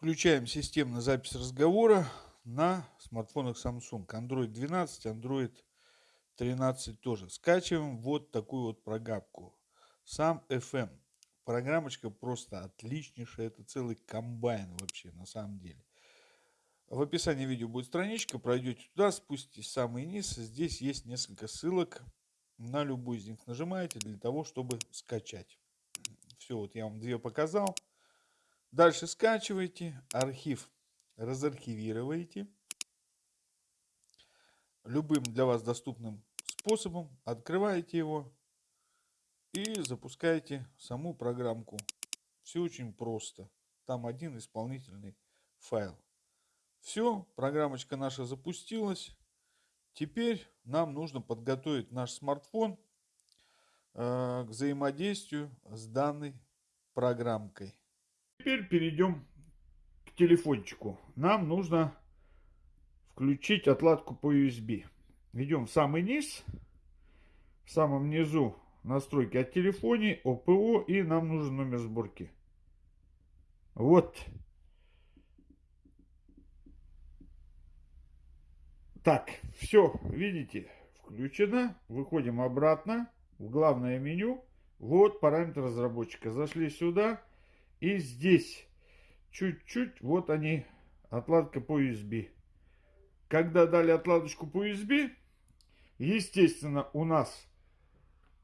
Включаем системную запись разговора на смартфонах Samsung. Android 12, Android 13 тоже. Скачиваем вот такую вот программку. Сам FM. Программочка просто отличнейшая. Это целый комбайн вообще на самом деле. В описании видео будет страничка. Пройдете туда, спуститесь в самый низ. Здесь есть несколько ссылок. На любую из них нажимаете для того, чтобы скачать. Все, вот я вам две показал. Дальше скачиваете, архив разархивируете любым для вас доступным способом, открываете его и запускаете саму программку. Все очень просто. Там один исполнительный файл. Все, программочка наша запустилась. Теперь нам нужно подготовить наш смартфон э, к взаимодействию с данной программкой. Теперь перейдем к телефончику. Нам нужно включить отладку по USB. Идем в самый низ. В самом низу настройки от телефоне, ОПО и нам нужен номер сборки. Вот. Так, все, видите, включено. Выходим обратно в главное меню. Вот параметр разработчика. Зашли сюда. И здесь чуть-чуть, вот они, отладка по USB. Когда дали отладочку по USB, естественно, у нас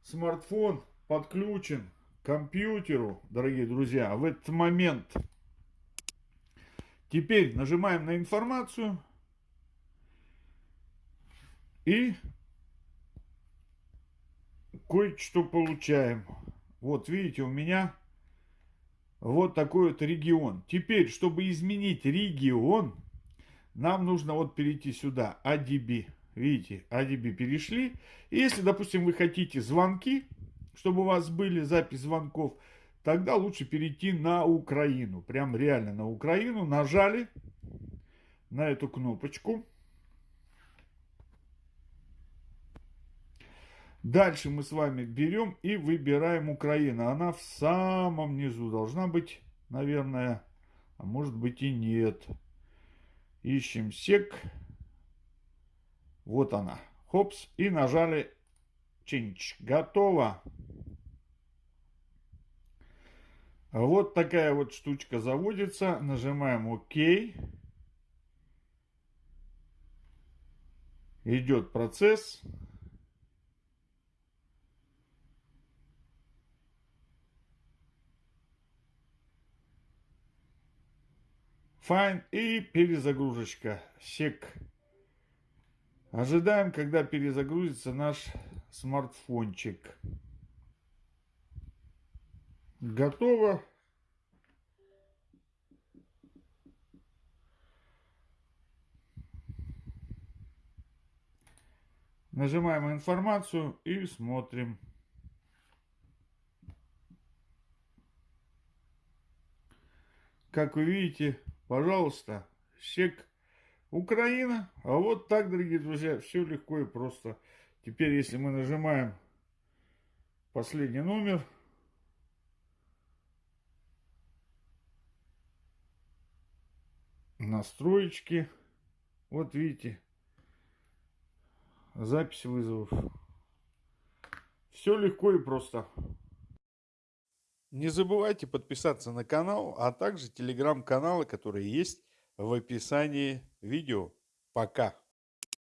смартфон подключен к компьютеру, дорогие друзья, в этот момент. Теперь нажимаем на информацию и кое-что получаем. Вот видите, у меня вот такой вот регион. Теперь, чтобы изменить регион, нам нужно вот перейти сюда, ADB. Видите, ADB перешли. И если, допустим, вы хотите звонки, чтобы у вас были запись звонков, тогда лучше перейти на Украину. Прям реально на Украину. Нажали на эту кнопочку. Дальше мы с вами берем и выбираем Украина. Она в самом низу должна быть, наверное, а может быть и нет. Ищем сек. Вот она. Хопс. И нажали Change. Готово. Вот такая вот штучка заводится. Нажимаем ОК. Идет процесс. Fine и перезагрузочка. Сек. Ожидаем, когда перезагрузится наш смартфончик. Готово. Нажимаем информацию и смотрим. Как вы видите, Пожалуйста, сек Украина. А вот так, дорогие друзья, все легко и просто. Теперь, если мы нажимаем последний номер, настроечки, вот видите, запись вызовов. Все легко и просто. Не забывайте подписаться на канал, а также телеграм-каналы, которые есть в описании видео. Пока!